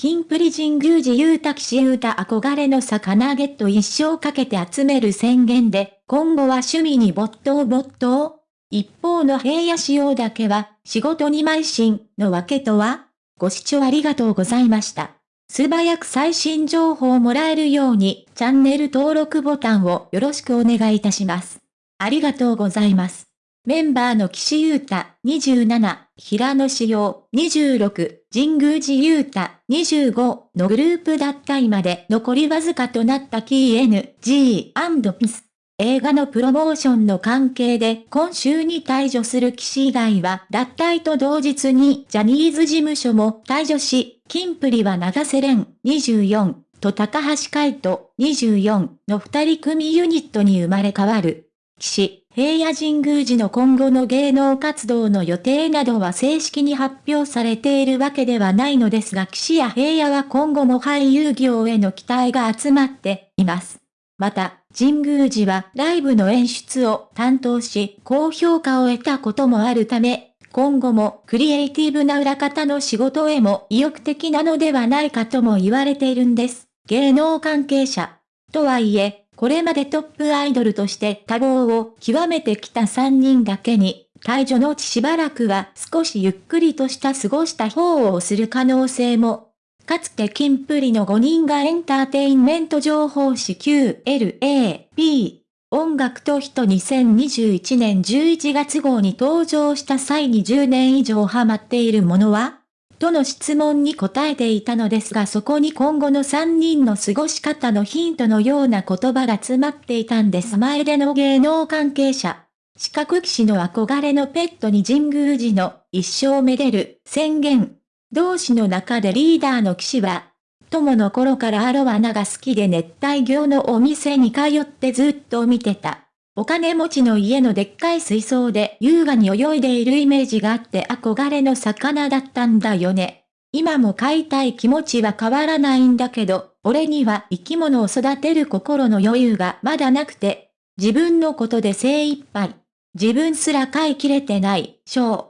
キンプリ神宮寺勇太騎士勇太憧れの魚ゲット一生かけて集める宣言で、今後は趣味に没頭没頭一方の平野仕様だけは、仕事に邁進のわけとは？ご視聴ありがとうございました。素早く最新情報をもらえるように、チャンネル登録ボタンをよろしくお願いいたします。ありがとうございます。メンバーの岸優太27、平野志陽26、神宮寺優太25のグループ脱退まで残りわずかとなったキー N、G& Ps。映画のプロモーションの関係で今週に退場する騎士以外は脱退と同日にジャニーズ事務所も退場し、キンプリは長瀬廉24と高橋海人24の二人組ユニットに生まれ変わる。岸、平野神宮寺の今後の芸能活動の予定などは正式に発表されているわけではないのですが岸や平野は今後も俳優業への期待が集まっています。また、神宮寺はライブの演出を担当し、高評価を得たこともあるため、今後もクリエイティブな裏方の仕事へも意欲的なのではないかとも言われているんです。芸能関係者。とはいえ、これまでトップアイドルとして多忙を極めてきた3人だけに、退場のうちしばらくは少しゆっくりとした過ごした方をする可能性も。かつてキンプリの5人がエンターテインメント情報誌 QLAP 音楽と人2021年11月号に登場した際に10年以上ハマっているものは？との質問に答えていたのですがそこに今後の3人の過ごし方のヒントのような言葉が詰まっていたんです前での芸能関係者。四角騎士の憧れのペットに神宮寺の一生めでる宣言。同士の中でリーダーの騎士は、友の頃からアロワナが好きで熱帯魚のお店に通ってずっと見てた。お金持ちの家のでっかい水槽で優雅に泳いでいるイメージがあって憧れの魚だったんだよね。今も飼いたい気持ちは変わらないんだけど、俺には生き物を育てる心の余裕がまだなくて、自分のことで精一杯。自分すら飼いきれてない、ショー。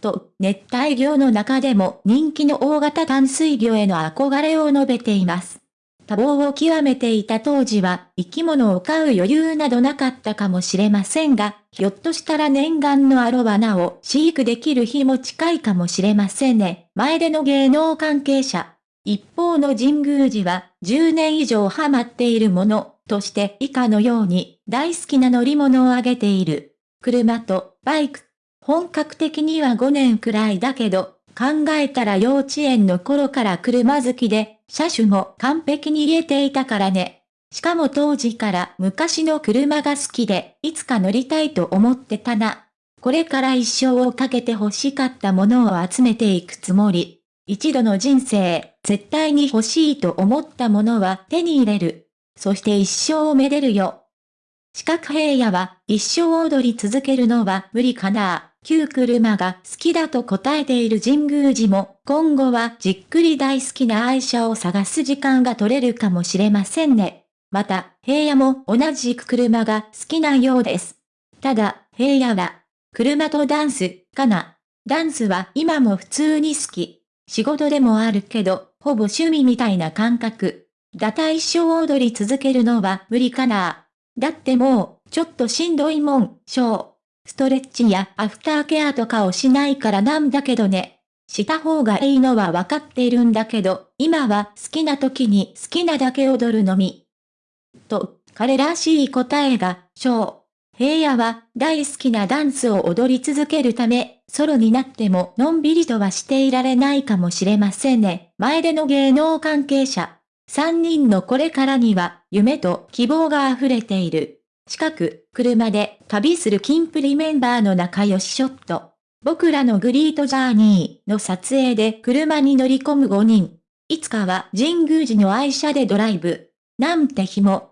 と、熱帯魚の中でも人気の大型淡水魚への憧れを述べています。多忙を極めていた当時は生き物を飼う余裕などなかったかもしれませんが、ひょっとしたら念願のアロワナを飼育できる日も近いかもしれませんね。前での芸能関係者。一方の神宮寺は10年以上ハマっているものとして以下のように大好きな乗り物を挙げている。車とバイク。本格的には5年くらいだけど、考えたら幼稚園の頃から車好きで、車種も完璧に言えていたからね。しかも当時から昔の車が好きで、いつか乗りたいと思ってたな。これから一生をかけて欲しかったものを集めていくつもり。一度の人生、絶対に欲しいと思ったものは手に入れる。そして一生をめでるよ。四角平野は一生踊り続けるのは無理かな旧車が好きだと答えている神宮寺も、今後はじっくり大好きな愛車を探す時間が取れるかもしれませんね。また、平野も同じく車が好きなようです。ただ、平野は、車とダンス、かな。ダンスは今も普通に好き。仕事でもあるけど、ほぼ趣味みたいな感覚。だた一生踊り続けるのは無理かな。だってもう、ちょっとしんどいもん、しょう。ストレッチやアフターケアとかをしないからなんだけどね。した方がいいのはわかっているんだけど、今は好きな時に好きなだけ踊るのみ。と、彼らしい答えが、小。平野は大好きなダンスを踊り続けるため、ソロになってものんびりとはしていられないかもしれませんね。前での芸能関係者。3人のこれからには夢と希望が溢れている。近く、車で旅するキンプリメンバーの仲良しショット。僕らのグリートジャーニーの撮影で車に乗り込む5人。いつかは神宮寺の愛車でドライブ。なんて日も